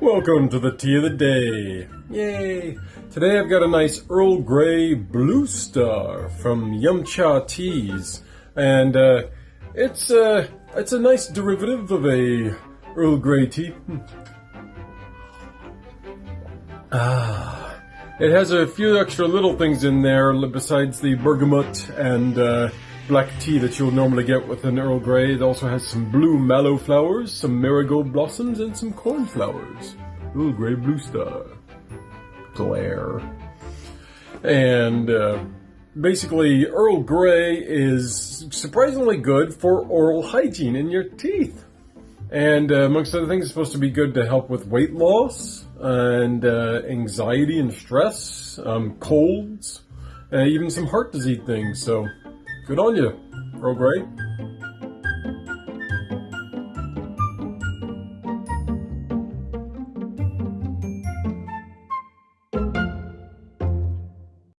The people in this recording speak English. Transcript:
Welcome to the tea of the day. Yay! Today I've got a nice Earl Grey Blue Star from Yum Cha Teas, and uh, it's uh, it's a nice derivative of a Earl Grey tea. Ah, it has a few extra little things in there besides the bergamot and uh, black tea that you'll normally get with an Earl Grey. It also has some blue mallow flowers, some marigold blossoms, and some cornflowers. Earl Grey Blue Star. Glare. And uh, basically, Earl Grey is surprisingly good for oral hygiene in your teeth. And uh, amongst other things, it's supposed to be good to help with weight loss and uh, anxiety and stress, um, colds, uh, even some heart disease things. So Good on you, Earl Grey.